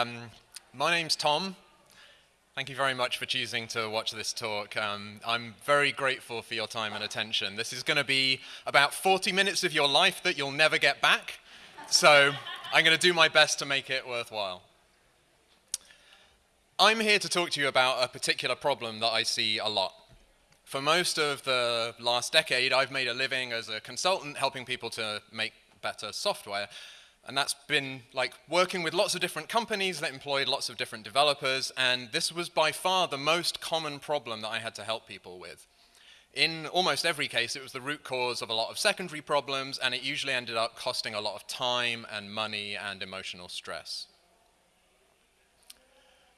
Um, my name's Tom. Thank you very much for choosing to watch this talk. Um, I'm very grateful for your time and attention. This is going to be about 40 minutes of your life that you'll never get back. So I'm going to do my best to make it worthwhile. I'm here to talk to you about a particular problem that I see a lot. For most of the last decade, I've made a living as a consultant helping people to make better software. And that's been like working with lots of different companies that employed lots of different developers, and this was by far the most common problem that I had to help people with. In almost every case, it was the root cause of a lot of secondary problems, and it usually ended up costing a lot of time and money and emotional stress.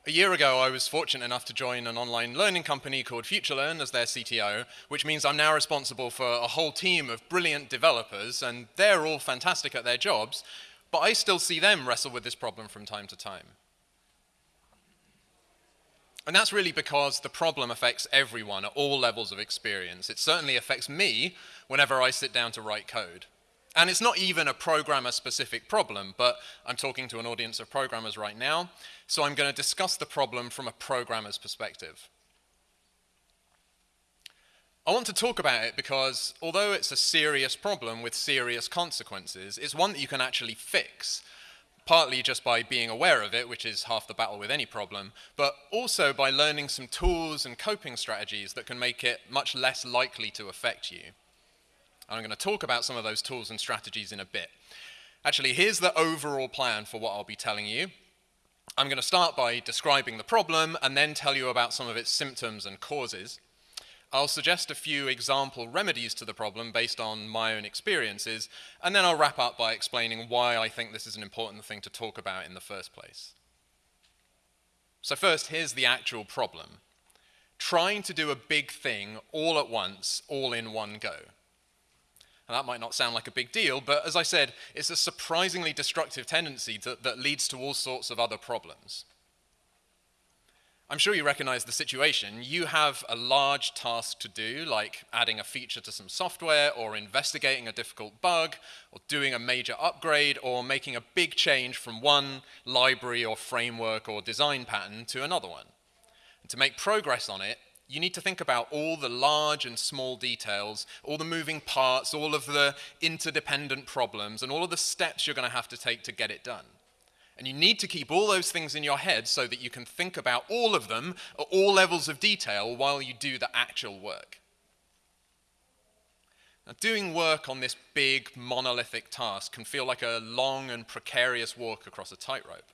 A year ago, I was fortunate enough to join an online learning company called FutureLearn as their CTO, which means I'm now responsible for a whole team of brilliant developers, and they're all fantastic at their jobs, but I still see them wrestle with this problem from time to time. And that's really because the problem affects everyone at all levels of experience. It certainly affects me whenever I sit down to write code. And it's not even a programmer-specific problem, but I'm talking to an audience of programmers right now, so I'm going to discuss the problem from a programmer's perspective. I want to talk about it because although it's a serious problem with serious consequences, it's one that you can actually fix, partly just by being aware of it, which is half the battle with any problem, but also by learning some tools and coping strategies that can make it much less likely to affect you. And I'm going to talk about some of those tools and strategies in a bit. Actually, here's the overall plan for what I'll be telling you. I'm going to start by describing the problem and then tell you about some of its symptoms and causes. I'll suggest a few example remedies to the problem based on my own experiences, and then I'll wrap up by explaining why I think this is an important thing to talk about in the first place. So first, here's the actual problem. Trying to do a big thing all at once, all in one go. And that might not sound like a big deal, but as I said, it's a surprisingly destructive tendency that, that leads to all sorts of other problems. I'm sure you recognize the situation. You have a large task to do, like adding a feature to some software, or investigating a difficult bug, or doing a major upgrade, or making a big change from one library or framework or design pattern to another one. And to make progress on it, you need to think about all the large and small details, all the moving parts, all of the interdependent problems, and all of the steps you're going to have to take to get it done. And you need to keep all those things in your head so that you can think about all of them at all levels of detail while you do the actual work. Now, doing work on this big monolithic task can feel like a long and precarious walk across a tightrope.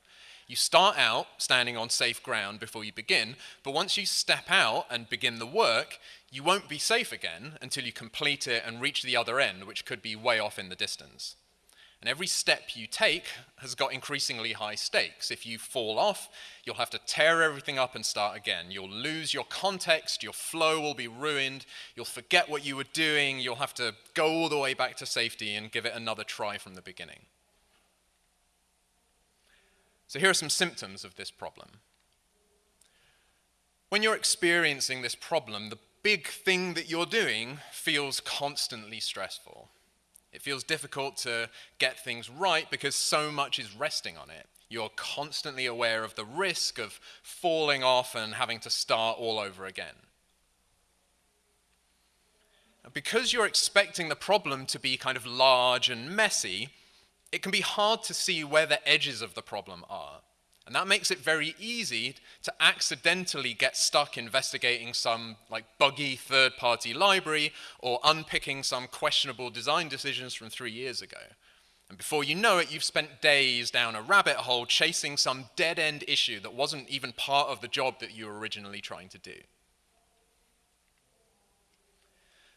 You start out standing on safe ground before you begin, but once you step out and begin the work, you won't be safe again until you complete it and reach the other end, which could be way off in the distance. And every step you take has got increasingly high stakes. If you fall off, you'll have to tear everything up and start again. You'll lose your context, your flow will be ruined, you'll forget what you were doing, you'll have to go all the way back to safety and give it another try from the beginning. So here are some symptoms of this problem. When you're experiencing this problem, the big thing that you're doing feels constantly stressful. It feels difficult to get things right because so much is resting on it. You're constantly aware of the risk of falling off and having to start all over again. Because you're expecting the problem to be kind of large and messy, it can be hard to see where the edges of the problem are. And that makes it very easy to accidentally get stuck investigating some like buggy third-party library or unpicking some questionable design decisions from three years ago. And before you know it, you've spent days down a rabbit hole chasing some dead-end issue that wasn't even part of the job that you were originally trying to do.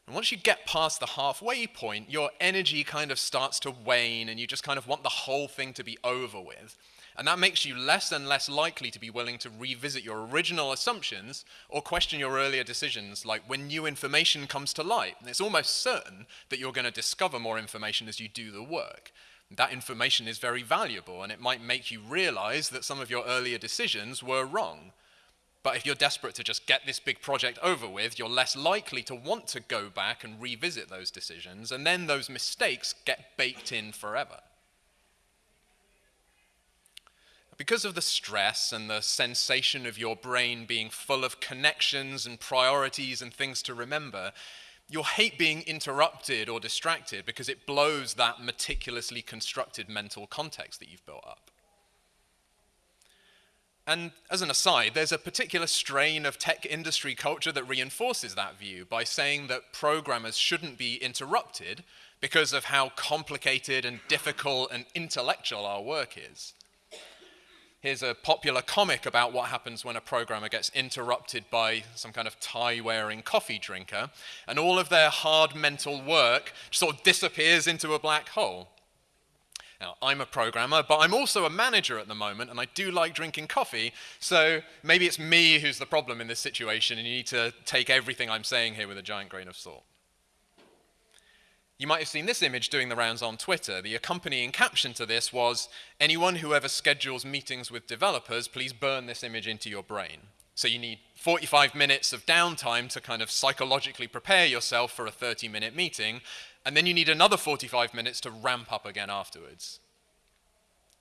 And once you get past the halfway point, your energy kind of starts to wane and you just kind of want the whole thing to be over with. And that makes you less and less likely to be willing to revisit your original assumptions or question your earlier decisions, like when new information comes to light. And it's almost certain that you're going to discover more information as you do the work. That information is very valuable, and it might make you realize that some of your earlier decisions were wrong. But if you're desperate to just get this big project over with, you're less likely to want to go back and revisit those decisions, and then those mistakes get baked in forever. Because of the stress and the sensation of your brain being full of connections and priorities and things to remember, you'll hate being interrupted or distracted because it blows that meticulously constructed mental context that you've built up. And as an aside, there's a particular strain of tech industry culture that reinforces that view by saying that programmers shouldn't be interrupted because of how complicated and difficult and intellectual our work is. Here's a popular comic about what happens when a programmer gets interrupted by some kind of tie-wearing coffee drinker, and all of their hard mental work sort of disappears into a black hole. Now, I'm a programmer, but I'm also a manager at the moment, and I do like drinking coffee, so maybe it's me who's the problem in this situation, and you need to take everything I'm saying here with a giant grain of salt. You might have seen this image doing the rounds on Twitter. The accompanying caption to this was, anyone who ever schedules meetings with developers, please burn this image into your brain. So you need 45 minutes of downtime to kind of psychologically prepare yourself for a 30-minute meeting, and then you need another 45 minutes to ramp up again afterwards.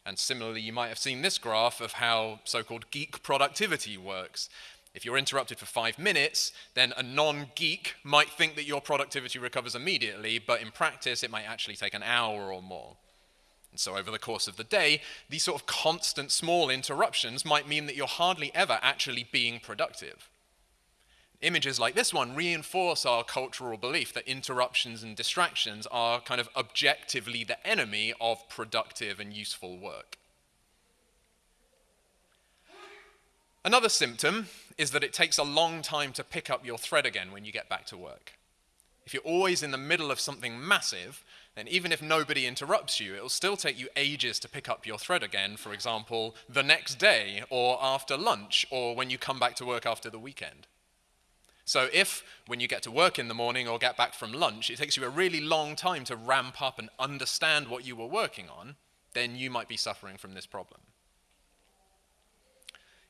And similarly, you might have seen this graph of how so-called geek productivity works. If you're interrupted for five minutes, then a non-geek might think that your productivity recovers immediately, but in practice it might actually take an hour or more. And so over the course of the day, these sort of constant small interruptions might mean that you're hardly ever actually being productive. Images like this one reinforce our cultural belief that interruptions and distractions are kind of objectively the enemy of productive and useful work. Another symptom is that it takes a long time to pick up your thread again when you get back to work. If you're always in the middle of something massive, then even if nobody interrupts you, it'll still take you ages to pick up your thread again, for example, the next day, or after lunch, or when you come back to work after the weekend. So if, when you get to work in the morning or get back from lunch, it takes you a really long time to ramp up and understand what you were working on, then you might be suffering from this problem.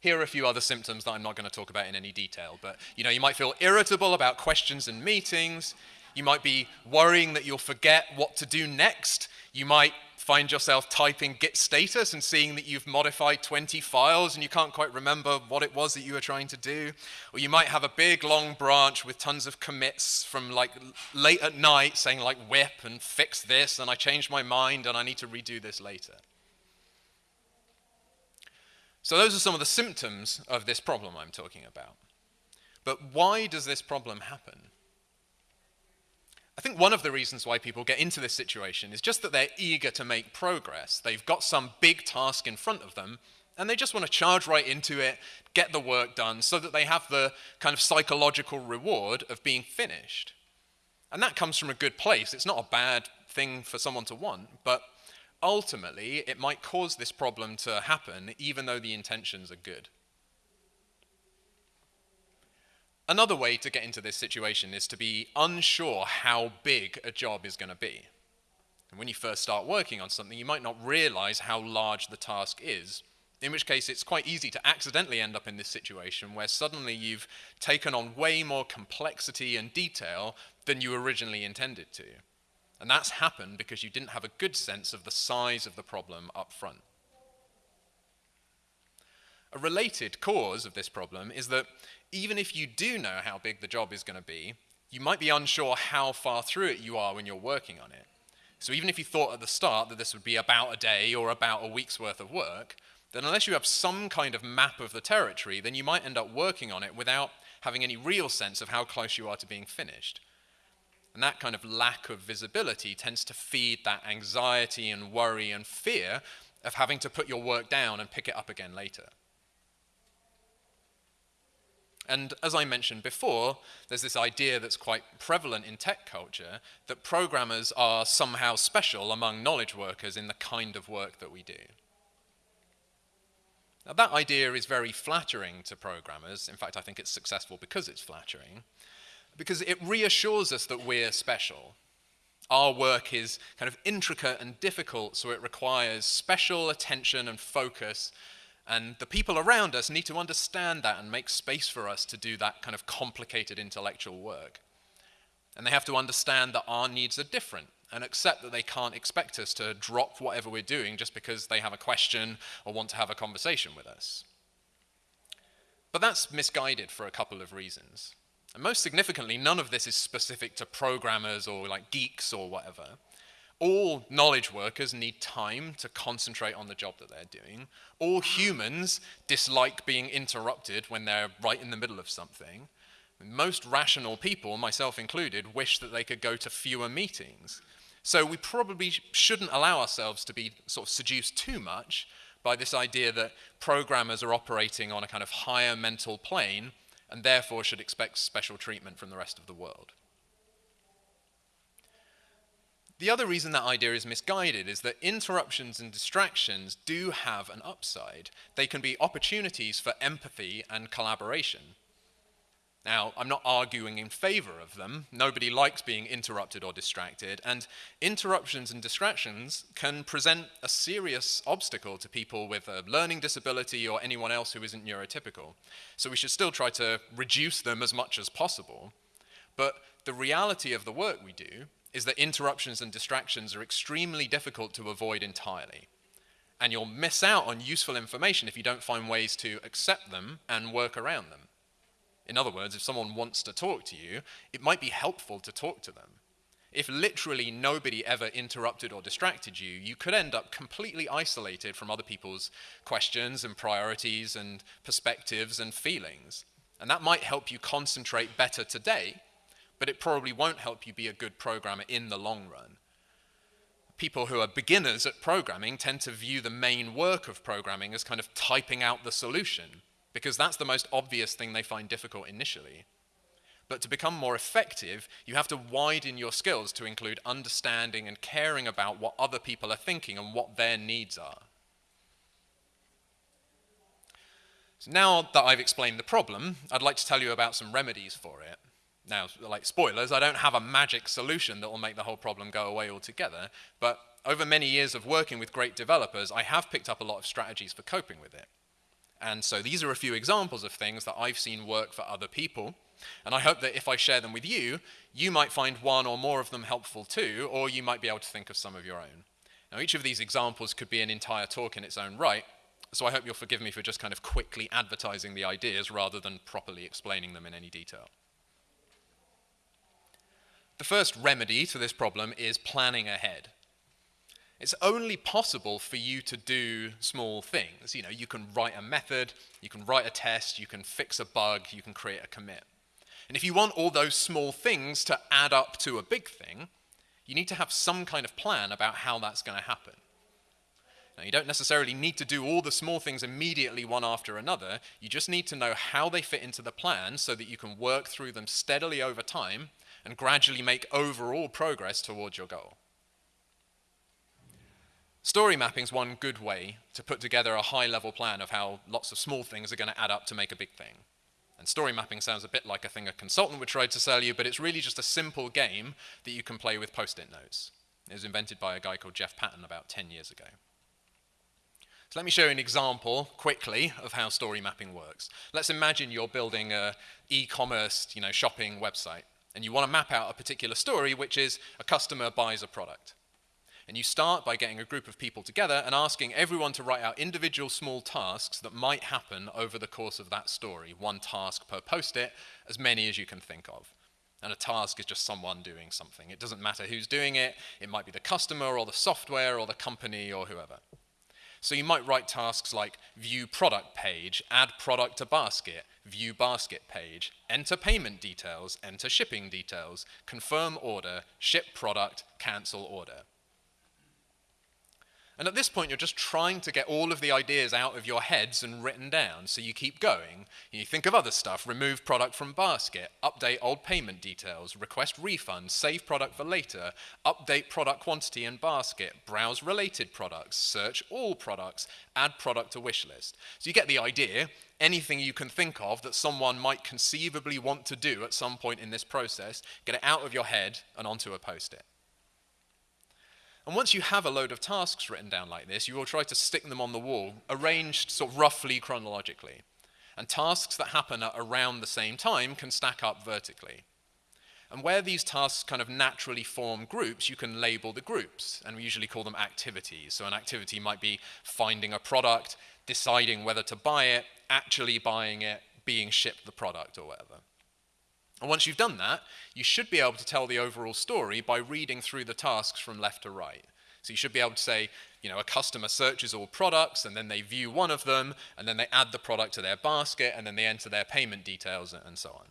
Here are a few other symptoms that I'm not going to talk about in any detail, but you know, you might feel irritable about questions and meetings. You might be worrying that you'll forget what to do next. You might find yourself typing git status and seeing that you've modified 20 files and you can't quite remember what it was that you were trying to do. Or you might have a big long branch with tons of commits from like late at night saying like whip and fix this and I changed my mind and I need to redo this later. So those are some of the symptoms of this problem I'm talking about. But why does this problem happen? I think one of the reasons why people get into this situation is just that they're eager to make progress. They've got some big task in front of them, and they just want to charge right into it, get the work done, so that they have the kind of psychological reward of being finished. And that comes from a good place. It's not a bad thing for someone to want, but ultimately, it might cause this problem to happen even though the intentions are good. Another way to get into this situation is to be unsure how big a job is going to be. And when you first start working on something, you might not realize how large the task is, in which case it's quite easy to accidentally end up in this situation where suddenly you've taken on way more complexity and detail than you originally intended to. And that's happened because you didn't have a good sense of the size of the problem up front. A related cause of this problem is that even if you do know how big the job is going to be, you might be unsure how far through it you are when you're working on it. So even if you thought at the start that this would be about a day or about a week's worth of work, then unless you have some kind of map of the territory, then you might end up working on it without having any real sense of how close you are to being finished. And that kind of lack of visibility tends to feed that anxiety and worry and fear of having to put your work down and pick it up again later. And as I mentioned before, there's this idea that's quite prevalent in tech culture that programmers are somehow special among knowledge workers in the kind of work that we do. Now that idea is very flattering to programmers. In fact, I think it's successful because it's flattering because it reassures us that we're special. Our work is kind of intricate and difficult, so it requires special attention and focus, and the people around us need to understand that and make space for us to do that kind of complicated intellectual work. And they have to understand that our needs are different, and accept that they can't expect us to drop whatever we're doing just because they have a question or want to have a conversation with us. But that's misguided for a couple of reasons. And most significantly, none of this is specific to programmers or like geeks or whatever. All knowledge workers need time to concentrate on the job that they're doing. All humans dislike being interrupted when they're right in the middle of something. Most rational people, myself included, wish that they could go to fewer meetings. So we probably shouldn't allow ourselves to be sort of seduced too much by this idea that programmers are operating on a kind of higher mental plane and therefore should expect special treatment from the rest of the world. The other reason that idea is misguided is that interruptions and distractions do have an upside. They can be opportunities for empathy and collaboration. Now, I'm not arguing in favor of them. Nobody likes being interrupted or distracted, and interruptions and distractions can present a serious obstacle to people with a learning disability or anyone else who isn't neurotypical. So we should still try to reduce them as much as possible. But the reality of the work we do is that interruptions and distractions are extremely difficult to avoid entirely. And you'll miss out on useful information if you don't find ways to accept them and work around them. In other words, if someone wants to talk to you, it might be helpful to talk to them. If literally nobody ever interrupted or distracted you, you could end up completely isolated from other people's questions and priorities and perspectives and feelings. And that might help you concentrate better today, but it probably won't help you be a good programmer in the long run. People who are beginners at programming tend to view the main work of programming as kind of typing out the solution because that's the most obvious thing they find difficult initially. But to become more effective, you have to widen your skills to include understanding and caring about what other people are thinking and what their needs are. So now that I've explained the problem, I'd like to tell you about some remedies for it. Now, like spoilers, I don't have a magic solution that will make the whole problem go away altogether, but over many years of working with great developers, I have picked up a lot of strategies for coping with it. And so these are a few examples of things that I've seen work for other people. And I hope that if I share them with you, you might find one or more of them helpful too, or you might be able to think of some of your own. Now, each of these examples could be an entire talk in its own right, so I hope you'll forgive me for just kind of quickly advertising the ideas rather than properly explaining them in any detail. The first remedy to this problem is planning ahead. It's only possible for you to do small things. You know, you can write a method, you can write a test, you can fix a bug, you can create a commit. And if you want all those small things to add up to a big thing, you need to have some kind of plan about how that's going to happen. Now, you don't necessarily need to do all the small things immediately one after another. You just need to know how they fit into the plan so that you can work through them steadily over time and gradually make overall progress towards your goal. Story mapping is one good way to put together a high level plan of how lots of small things are going to add up to make a big thing. And story mapping sounds a bit like a thing a consultant would try to sell you, but it's really just a simple game that you can play with post-it notes. It was invented by a guy called Jeff Patton about 10 years ago. So let me show you an example quickly of how story mapping works. Let's imagine you're building a e-commerce you know, shopping website, and you want to map out a particular story, which is a customer buys a product. And you start by getting a group of people together and asking everyone to write out individual small tasks that might happen over the course of that story. One task per post-it, as many as you can think of. And a task is just someone doing something. It doesn't matter who's doing it. It might be the customer or the software or the company or whoever. So you might write tasks like view product page, add product to basket, view basket page, enter payment details, enter shipping details, confirm order, ship product, cancel order. And at this point, you're just trying to get all of the ideas out of your heads and written down, so you keep going. You think of other stuff, remove product from basket, update old payment details, request refund, save product for later, update product quantity in basket, browse related products, search all products, add product to wish list. So you get the idea, anything you can think of that someone might conceivably want to do at some point in this process, get it out of your head and onto a post-it. And once you have a load of tasks written down like this, you will try to stick them on the wall, arranged sort of roughly chronologically. And tasks that happen at around the same time can stack up vertically. And where these tasks kind of naturally form groups, you can label the groups, and we usually call them activities. So an activity might be finding a product, deciding whether to buy it, actually buying it, being shipped the product or whatever. And once you've done that, you should be able to tell the overall story by reading through the tasks from left to right. So you should be able to say, you know, a customer searches all products and then they view one of them and then they add the product to their basket and then they enter their payment details and so on.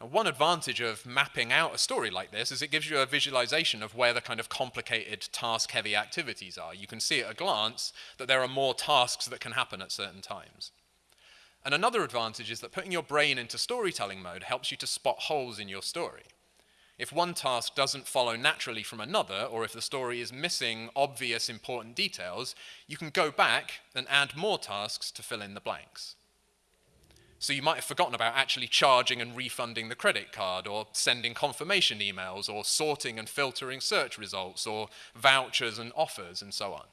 Now, one advantage of mapping out a story like this is it gives you a visualization of where the kind of complicated task-heavy activities are. You can see at a glance that there are more tasks that can happen at certain times. And another advantage is that putting your brain into storytelling mode helps you to spot holes in your story. If one task doesn't follow naturally from another, or if the story is missing obvious important details, you can go back and add more tasks to fill in the blanks. So you might have forgotten about actually charging and refunding the credit card, or sending confirmation emails, or sorting and filtering search results, or vouchers and offers, and so on.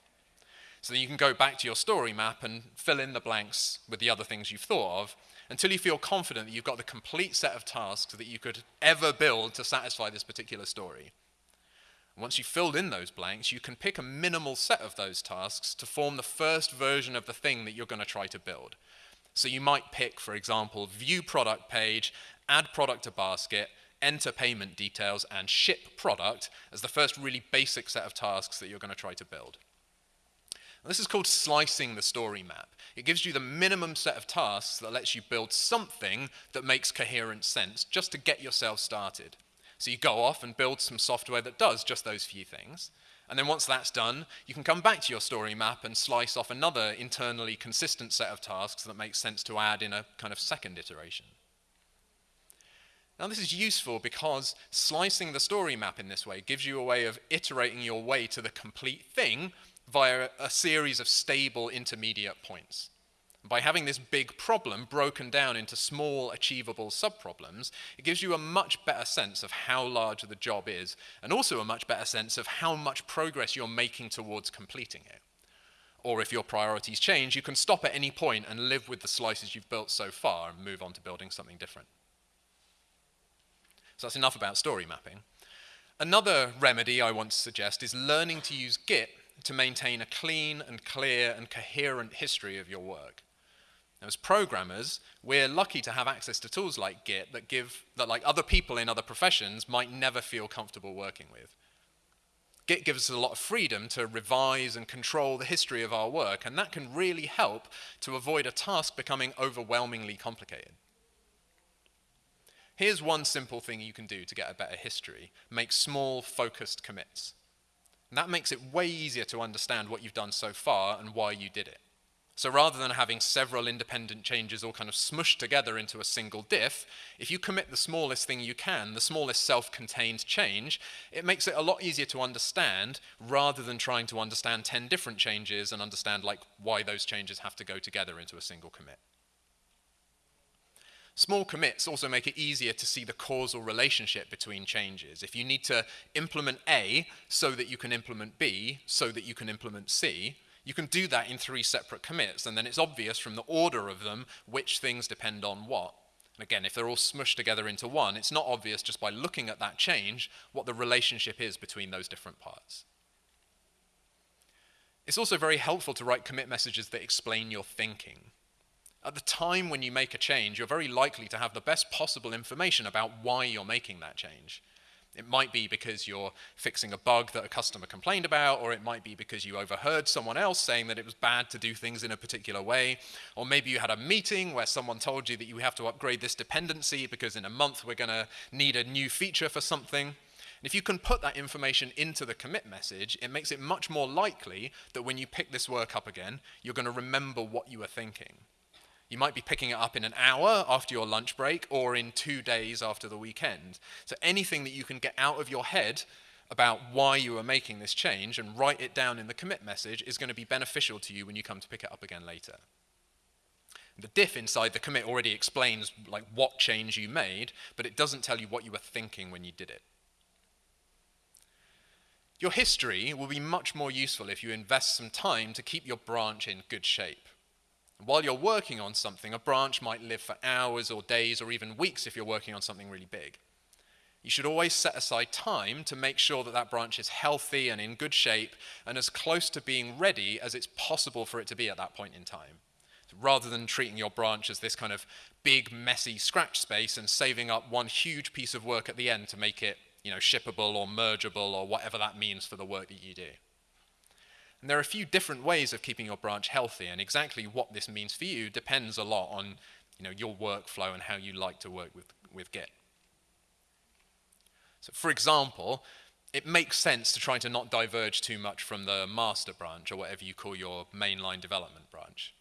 So then you can go back to your story map and fill in the blanks with the other things you've thought of, until you feel confident that you've got the complete set of tasks that you could ever build to satisfy this particular story. Once you've filled in those blanks, you can pick a minimal set of those tasks to form the first version of the thing that you're going to try to build. So you might pick, for example, view product page, add product to basket, enter payment details, and ship product as the first really basic set of tasks that you're going to try to build. This is called slicing the story map. It gives you the minimum set of tasks that lets you build something that makes coherent sense just to get yourself started. So you go off and build some software that does just those few things. And then once that's done, you can come back to your story map and slice off another internally consistent set of tasks that makes sense to add in a kind of second iteration. Now this is useful because slicing the story map in this way gives you a way of iterating your way to the complete thing via a series of stable intermediate points. By having this big problem broken down into small, achievable subproblems, it gives you a much better sense of how large the job is, and also a much better sense of how much progress you're making towards completing it. Or if your priorities change, you can stop at any point and live with the slices you've built so far and move on to building something different. So that's enough about story mapping. Another remedy I want to suggest is learning to use Git to maintain a clean and clear and coherent history of your work. Now, as programmers, we're lucky to have access to tools like Git that give that like other people in other professions might never feel comfortable working with. Git gives us a lot of freedom to revise and control the history of our work, and that can really help to avoid a task becoming overwhelmingly complicated. Here's one simple thing you can do to get a better history. Make small, focused commits. That makes it way easier to understand what you've done so far and why you did it. So rather than having several independent changes all kind of smushed together into a single diff, if you commit the smallest thing you can, the smallest self-contained change, it makes it a lot easier to understand rather than trying to understand 10 different changes and understand like why those changes have to go together into a single commit. Small commits also make it easier to see the causal relationship between changes. If you need to implement A so that you can implement B, so that you can implement C, you can do that in three separate commits, and then it's obvious from the order of them which things depend on what. And again, if they're all smushed together into one, it's not obvious just by looking at that change what the relationship is between those different parts. It's also very helpful to write commit messages that explain your thinking. At the time when you make a change, you're very likely to have the best possible information about why you're making that change. It might be because you're fixing a bug that a customer complained about, or it might be because you overheard someone else saying that it was bad to do things in a particular way, or maybe you had a meeting where someone told you that you have to upgrade this dependency because in a month we're going to need a new feature for something. And if you can put that information into the commit message, it makes it much more likely that when you pick this work up again, you're going to remember what you were thinking. You might be picking it up in an hour after your lunch break or in two days after the weekend. So anything that you can get out of your head about why you are making this change and write it down in the commit message is going to be beneficial to you when you come to pick it up again later. The diff inside the commit already explains like what change you made, but it doesn't tell you what you were thinking when you did it. Your history will be much more useful if you invest some time to keep your branch in good shape. While you're working on something, a branch might live for hours or days or even weeks if you're working on something really big. You should always set aside time to make sure that that branch is healthy and in good shape and as close to being ready as it's possible for it to be at that point in time. Rather than treating your branch as this kind of big, messy scratch space and saving up one huge piece of work at the end to make it you know, shippable or mergeable or whatever that means for the work that you do. And there are a few different ways of keeping your branch healthy, and exactly what this means for you depends a lot on you know, your workflow and how you like to work with, with Git. So for example, it makes sense to try to not diverge too much from the master branch or whatever you call your mainline development branch.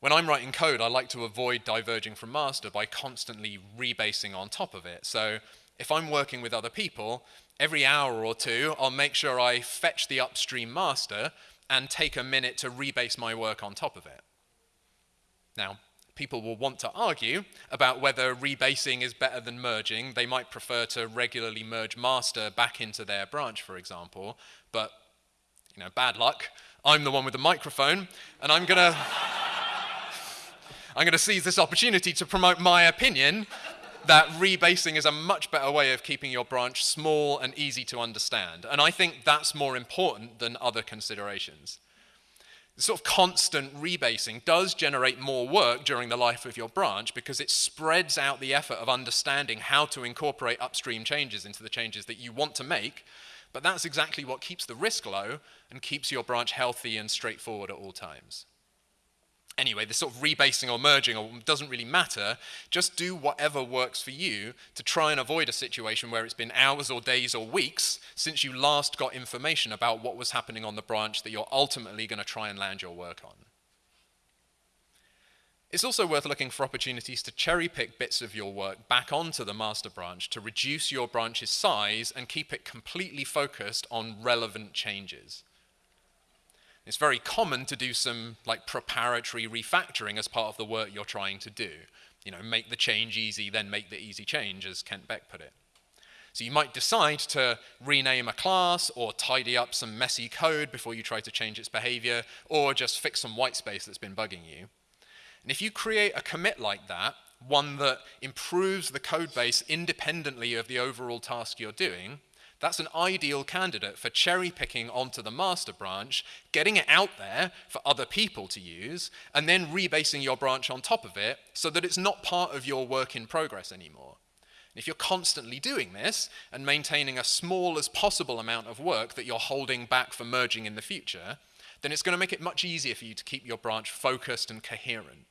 When I'm writing code, I like to avoid diverging from master by constantly rebasing on top of it. So if I'm working with other people, every hour or two, I'll make sure I fetch the upstream master and take a minute to rebase my work on top of it. Now, people will want to argue about whether rebasing is better than merging. They might prefer to regularly merge master back into their branch, for example, but you know, bad luck. I'm the one with the microphone, and I'm gonna I'm gonna seize this opportunity to promote my opinion that rebasing is a much better way of keeping your branch small and easy to understand. And I think that's more important than other considerations. The sort of constant rebasing does generate more work during the life of your branch because it spreads out the effort of understanding how to incorporate upstream changes into the changes that you want to make. But that's exactly what keeps the risk low and keeps your branch healthy and straightforward at all times. Anyway, this sort of rebasing or merging doesn't really matter. Just do whatever works for you to try and avoid a situation where it's been hours or days or weeks since you last got information about what was happening on the branch that you're ultimately going to try and land your work on. It's also worth looking for opportunities to cherry pick bits of your work back onto the master branch to reduce your branch's size and keep it completely focused on relevant changes. It's very common to do some like preparatory refactoring as part of the work you're trying to do. You know, make the change easy, then make the easy change, as Kent Beck put it. So you might decide to rename a class or tidy up some messy code before you try to change its behavior or just fix some white space that's been bugging you. And if you create a commit like that, one that improves the code base independently of the overall task you're doing, that's an ideal candidate for cherry picking onto the master branch, getting it out there for other people to use, and then rebasing your branch on top of it so that it's not part of your work in progress anymore. If you're constantly doing this and maintaining a small as possible amount of work that you're holding back for merging in the future, then it's going to make it much easier for you to keep your branch focused and coherent.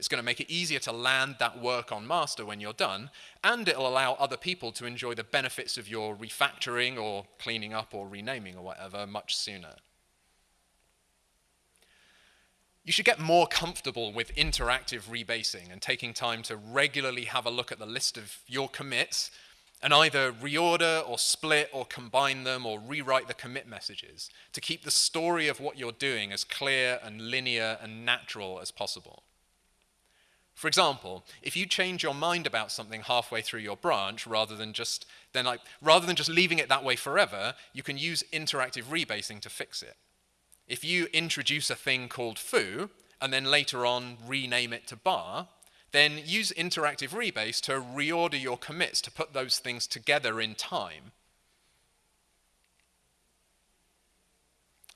It's going to make it easier to land that work on master when you're done, and it'll allow other people to enjoy the benefits of your refactoring or cleaning up or renaming or whatever much sooner. You should get more comfortable with interactive rebasing and taking time to regularly have a look at the list of your commits and either reorder or split or combine them or rewrite the commit messages to keep the story of what you're doing as clear and linear and natural as possible. For example, if you change your mind about something halfway through your branch rather than just then like rather than just leaving it that way forever, you can use interactive rebasing to fix it. If you introduce a thing called foo and then later on rename it to bar, then use interactive rebase to reorder your commits to put those things together in time.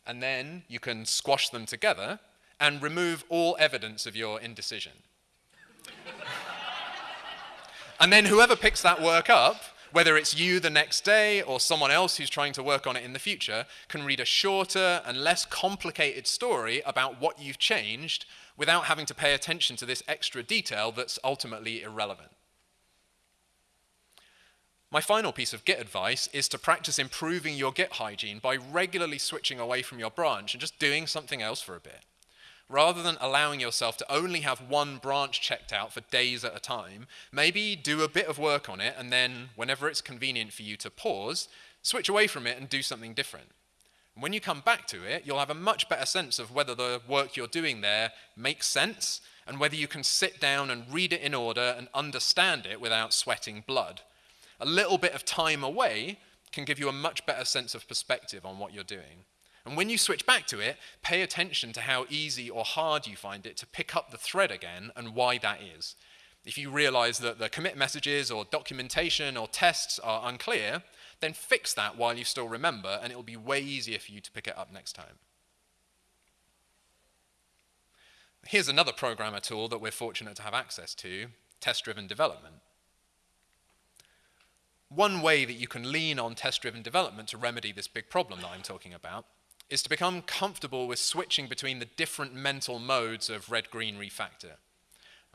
And then you can squash them together and remove all evidence of your indecision. And then whoever picks that work up, whether it's you the next day or someone else who's trying to work on it in the future, can read a shorter and less complicated story about what you've changed without having to pay attention to this extra detail that's ultimately irrelevant. My final piece of Git advice is to practice improving your Git hygiene by regularly switching away from your branch and just doing something else for a bit rather than allowing yourself to only have one branch checked out for days at a time, maybe do a bit of work on it and then, whenever it's convenient for you to pause, switch away from it and do something different. when you come back to it, you'll have a much better sense of whether the work you're doing there makes sense and whether you can sit down and read it in order and understand it without sweating blood. A little bit of time away can give you a much better sense of perspective on what you're doing. And when you switch back to it, pay attention to how easy or hard you find it to pick up the thread again and why that is. If you realize that the commit messages or documentation or tests are unclear, then fix that while you still remember, and it'll be way easier for you to pick it up next time. Here's another programmer tool that we're fortunate to have access to, test-driven development. One way that you can lean on test-driven development to remedy this big problem that I'm talking about is to become comfortable with switching between the different mental modes of red-green refactor.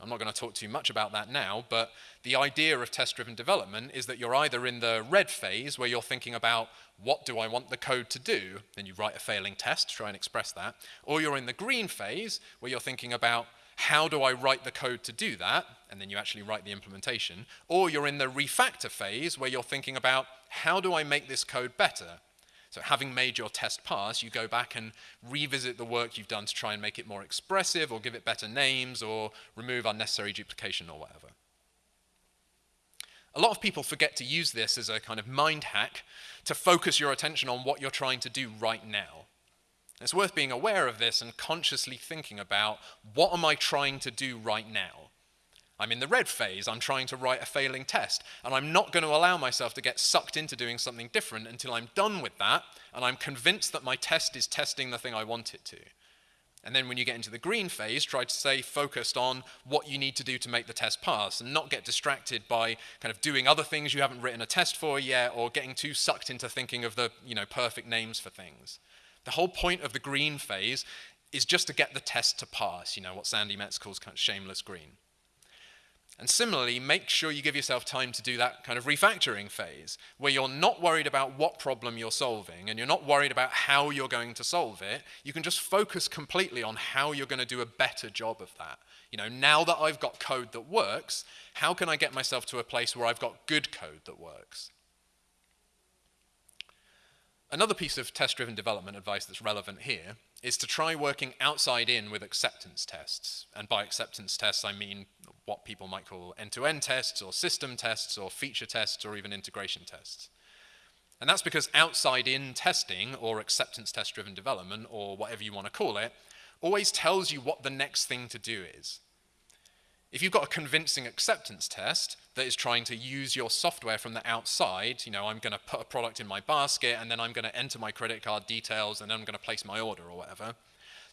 I'm not going to talk too much about that now, but the idea of test-driven development is that you're either in the red phase, where you're thinking about what do I want the code to do, then you write a failing test to try and express that, or you're in the green phase, where you're thinking about how do I write the code to do that, and then you actually write the implementation, or you're in the refactor phase, where you're thinking about how do I make this code better, so having made your test pass, you go back and revisit the work you've done to try and make it more expressive or give it better names or remove unnecessary duplication or whatever. A lot of people forget to use this as a kind of mind hack to focus your attention on what you're trying to do right now. It's worth being aware of this and consciously thinking about what am I trying to do right now? I'm in the red phase, I'm trying to write a failing test, and I'm not going to allow myself to get sucked into doing something different until I'm done with that, and I'm convinced that my test is testing the thing I want it to. And then when you get into the green phase, try to stay focused on what you need to do to make the test pass and not get distracted by kind of doing other things you haven't written a test for yet or getting too sucked into thinking of the you know, perfect names for things. The whole point of the green phase is just to get the test to pass, you know, what Sandi Metz calls kind of shameless green. And similarly, make sure you give yourself time to do that kind of refactoring phase, where you're not worried about what problem you're solving and you're not worried about how you're going to solve it. You can just focus completely on how you're going to do a better job of that. You know, now that I've got code that works, how can I get myself to a place where I've got good code that works? Another piece of test-driven development advice that's relevant here is to try working outside in with acceptance tests. And by acceptance tests, I mean what people might call end-to-end -end tests or system tests or feature tests or even integration tests. And that's because outside-in testing or acceptance test-driven development or whatever you want to call it always tells you what the next thing to do is. If you've got a convincing acceptance test that is trying to use your software from the outside, you know, I'm going to put a product in my basket and then I'm going to enter my credit card details and then I'm going to place my order or whatever,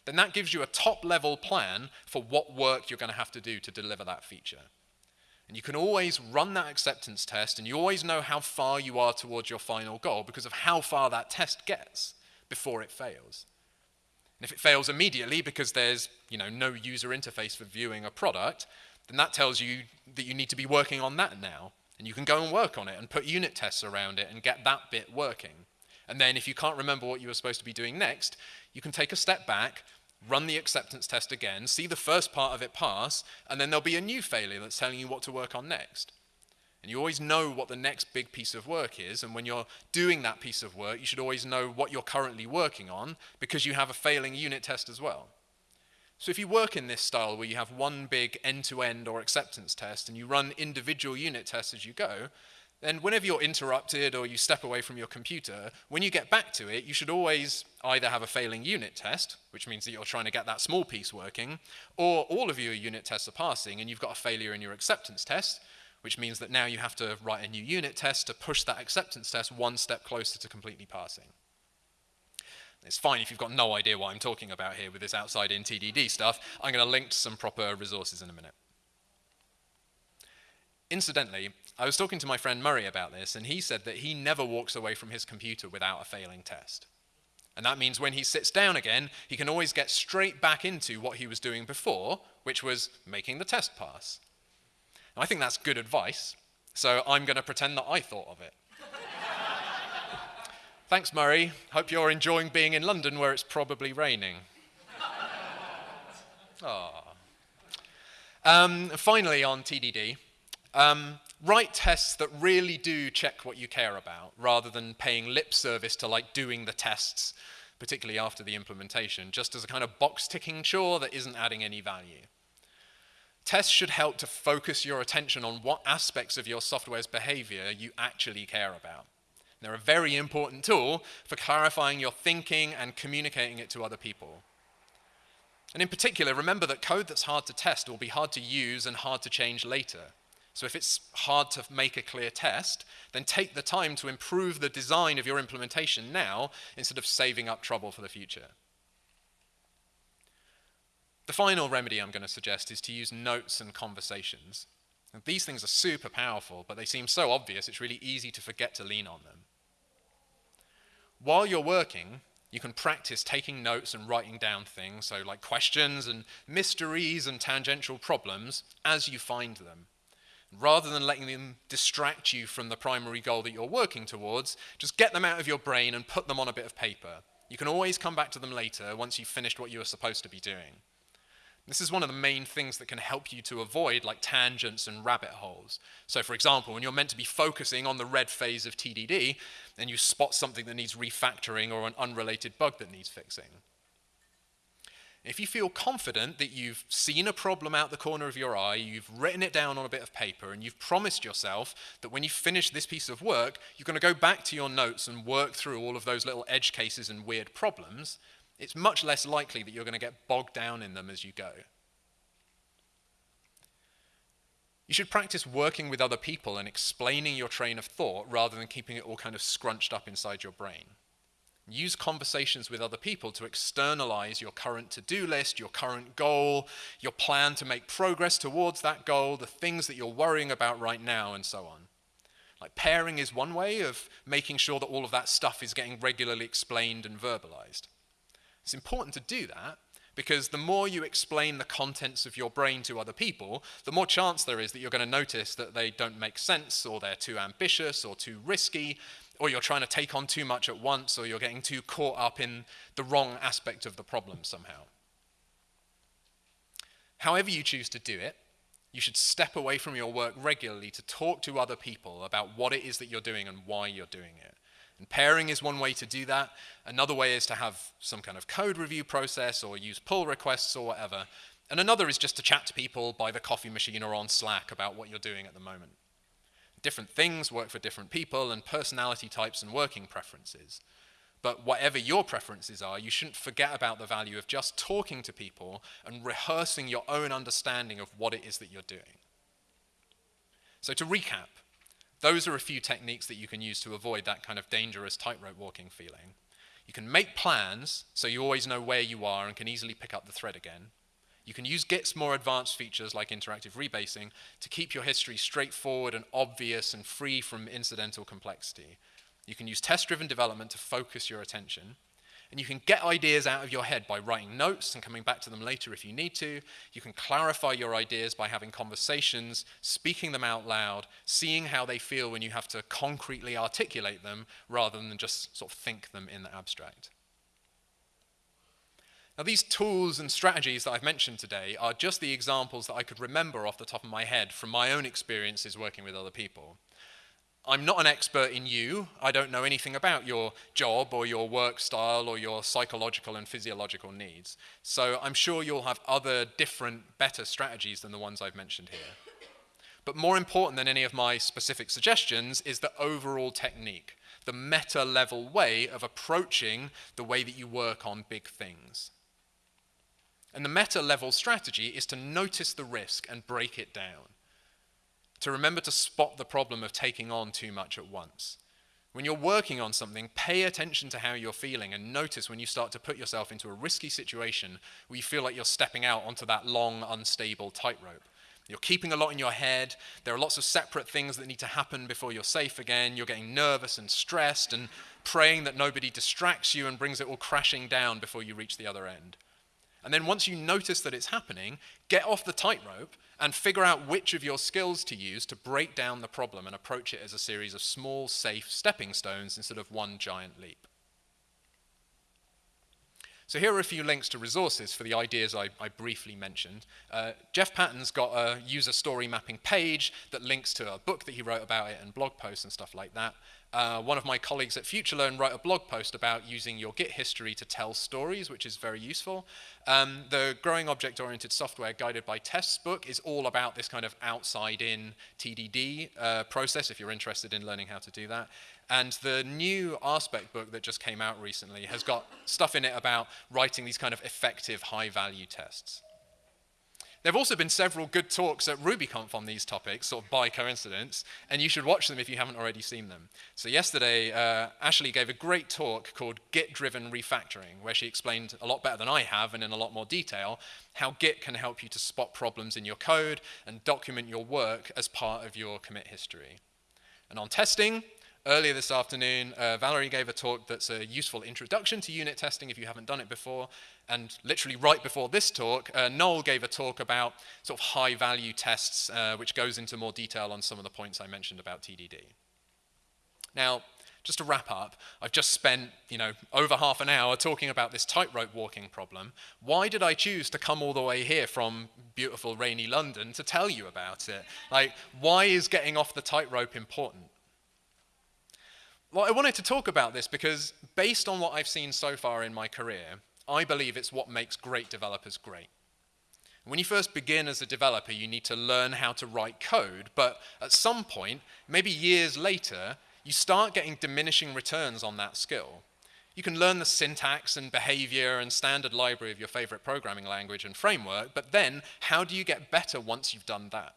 then that gives you a top level plan for what work you're going to have to do to deliver that feature. And you can always run that acceptance test and you always know how far you are towards your final goal because of how far that test gets before it fails. And if it fails immediately because there's you know, no user interface for viewing a product, then that tells you that you need to be working on that now. And you can go and work on it and put unit tests around it and get that bit working. And then if you can't remember what you were supposed to be doing next, you can take a step back, run the acceptance test again, see the first part of it pass, and then there'll be a new failure that's telling you what to work on next. And you always know what the next big piece of work is, and when you're doing that piece of work, you should always know what you're currently working on because you have a failing unit test as well. So if you work in this style where you have one big end-to-end -end or acceptance test and you run individual unit tests as you go, then whenever you're interrupted or you step away from your computer, when you get back to it, you should always either have a failing unit test, which means that you're trying to get that small piece working, or all of your unit tests are passing and you've got a failure in your acceptance test, which means that now you have to write a new unit test to push that acceptance test one step closer to completely passing. It's fine if you've got no idea what I'm talking about here with this outside-in TDD stuff. I'm going to link to some proper resources in a minute. Incidentally, I was talking to my friend Murray about this, and he said that he never walks away from his computer without a failing test. And that means when he sits down again, he can always get straight back into what he was doing before, which was making the test pass. I think that's good advice, so I'm going to pretend that I thought of it. Thanks, Murray. Hope you're enjoying being in London where it's probably raining. Um, finally, on TDD, um, write tests that really do check what you care about, rather than paying lip service to like doing the tests, particularly after the implementation, just as a kind of box-ticking chore that isn't adding any value. Tests should help to focus your attention on what aspects of your software's behavior you actually care about. They're a very important tool for clarifying your thinking and communicating it to other people. And in particular, remember that code that's hard to test will be hard to use and hard to change later. So if it's hard to make a clear test, then take the time to improve the design of your implementation now instead of saving up trouble for the future. The final remedy I'm going to suggest is to use notes and conversations. And these things are super powerful, but they seem so obvious it's really easy to forget to lean on them. While you're working, you can practice taking notes and writing down things, so like questions and mysteries and tangential problems, as you find them. Rather than letting them distract you from the primary goal that you're working towards, just get them out of your brain and put them on a bit of paper. You can always come back to them later once you've finished what you were supposed to be doing. This is one of the main things that can help you to avoid like tangents and rabbit holes. So for example, when you're meant to be focusing on the red phase of TDD, and you spot something that needs refactoring or an unrelated bug that needs fixing. If you feel confident that you've seen a problem out the corner of your eye, you've written it down on a bit of paper, and you've promised yourself that when you finish this piece of work, you're going to go back to your notes and work through all of those little edge cases and weird problems, it's much less likely that you're going to get bogged down in them as you go. You should practice working with other people and explaining your train of thought rather than keeping it all kind of scrunched up inside your brain. Use conversations with other people to externalize your current to-do list, your current goal, your plan to make progress towards that goal, the things that you're worrying about right now, and so on. Like pairing is one way of making sure that all of that stuff is getting regularly explained and verbalized. It's important to do that because the more you explain the contents of your brain to other people, the more chance there is that you're going to notice that they don't make sense or they're too ambitious or too risky or you're trying to take on too much at once or you're getting too caught up in the wrong aspect of the problem somehow. However you choose to do it, you should step away from your work regularly to talk to other people about what it is that you're doing and why you're doing it. And pairing is one way to do that. Another way is to have some kind of code review process or use pull requests or whatever. And another is just to chat to people by the coffee machine or on Slack about what you're doing at the moment. Different things work for different people and personality types and working preferences. But whatever your preferences are, you shouldn't forget about the value of just talking to people and rehearsing your own understanding of what it is that you're doing. So to recap, those are a few techniques that you can use to avoid that kind of dangerous tightrope walking feeling. You can make plans so you always know where you are and can easily pick up the thread again. You can use Git's more advanced features like interactive rebasing to keep your history straightforward and obvious and free from incidental complexity. You can use test-driven development to focus your attention. And you can get ideas out of your head by writing notes and coming back to them later if you need to. You can clarify your ideas by having conversations, speaking them out loud, seeing how they feel when you have to concretely articulate them rather than just sort of think them in the abstract. Now, these tools and strategies that I've mentioned today are just the examples that I could remember off the top of my head from my own experiences working with other people. I'm not an expert in you. I don't know anything about your job or your work style or your psychological and physiological needs. So I'm sure you'll have other different, better strategies than the ones I've mentioned here. But more important than any of my specific suggestions is the overall technique, the meta level way of approaching the way that you work on big things. And the meta level strategy is to notice the risk and break it down to remember to spot the problem of taking on too much at once. When you're working on something, pay attention to how you're feeling and notice when you start to put yourself into a risky situation where you feel like you're stepping out onto that long, unstable tightrope. You're keeping a lot in your head. There are lots of separate things that need to happen before you're safe again. You're getting nervous and stressed and praying that nobody distracts you and brings it all crashing down before you reach the other end. And then once you notice that it's happening, get off the tightrope and figure out which of your skills to use to break down the problem and approach it as a series of small, safe stepping stones instead of one giant leap. So here are a few links to resources for the ideas I, I briefly mentioned. Uh, Jeff Patton's got a user story mapping page that links to a book that he wrote about it and blog posts and stuff like that. Uh, one of my colleagues at FutureLearn wrote a blog post about using your Git history to tell stories, which is very useful. Um, the Growing Object-Oriented Software Guided by Tests book is all about this kind of outside-in TDD uh, process, if you're interested in learning how to do that. And the new RSpec book that just came out recently has got stuff in it about writing these kind of effective high-value tests. There have also been several good talks at RubyConf on these topics, sort of by coincidence, and you should watch them if you haven't already seen them. So yesterday, uh, Ashley gave a great talk called Git-Driven Refactoring, where she explained a lot better than I have and in a lot more detail how Git can help you to spot problems in your code and document your work as part of your commit history. And on testing, Earlier this afternoon, uh, Valerie gave a talk that's a useful introduction to unit testing if you haven't done it before. And literally right before this talk, uh, Noel gave a talk about sort of high-value tests, uh, which goes into more detail on some of the points I mentioned about TDD. Now, just to wrap up, I've just spent, you know, over half an hour talking about this tightrope walking problem. Why did I choose to come all the way here from beautiful rainy London to tell you about it? Like, why is getting off the tightrope important? Well, I wanted to talk about this because based on what I've seen so far in my career, I believe it's what makes great developers great. When you first begin as a developer, you need to learn how to write code, but at some point, maybe years later, you start getting diminishing returns on that skill. You can learn the syntax and behavior and standard library of your favorite programming language and framework, but then how do you get better once you've done that?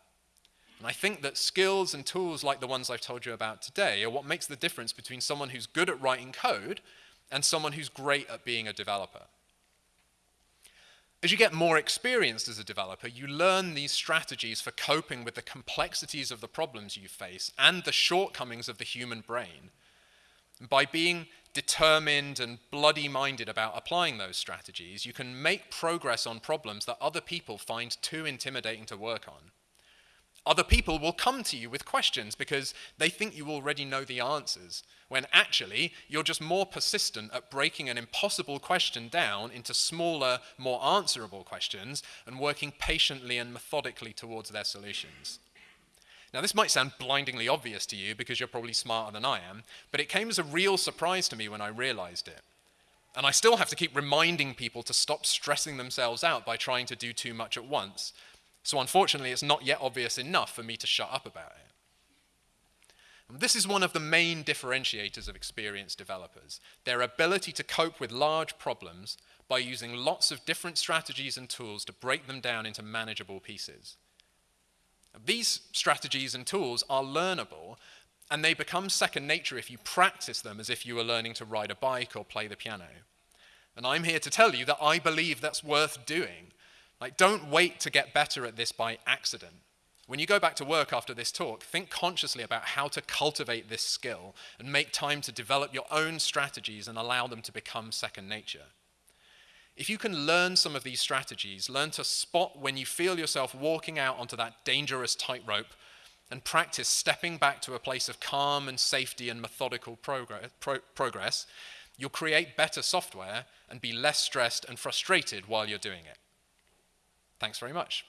And I think that skills and tools like the ones I've told you about today are what makes the difference between someone who's good at writing code and someone who's great at being a developer. As you get more experienced as a developer, you learn these strategies for coping with the complexities of the problems you face and the shortcomings of the human brain. By being determined and bloody-minded about applying those strategies, you can make progress on problems that other people find too intimidating to work on. Other people will come to you with questions because they think you already know the answers, when actually you're just more persistent at breaking an impossible question down into smaller, more answerable questions and working patiently and methodically towards their solutions. Now, this might sound blindingly obvious to you because you're probably smarter than I am, but it came as a real surprise to me when I realized it. And I still have to keep reminding people to stop stressing themselves out by trying to do too much at once, so unfortunately, it's not yet obvious enough for me to shut up about it. And this is one of the main differentiators of experienced developers, their ability to cope with large problems by using lots of different strategies and tools to break them down into manageable pieces. These strategies and tools are learnable, and they become second nature if you practice them as if you were learning to ride a bike or play the piano. And I'm here to tell you that I believe that's worth doing like, don't wait to get better at this by accident. When you go back to work after this talk, think consciously about how to cultivate this skill and make time to develop your own strategies and allow them to become second nature. If you can learn some of these strategies, learn to spot when you feel yourself walking out onto that dangerous tightrope and practice stepping back to a place of calm and safety and methodical progress, pro progress, you'll create better software and be less stressed and frustrated while you're doing it. Thanks very much.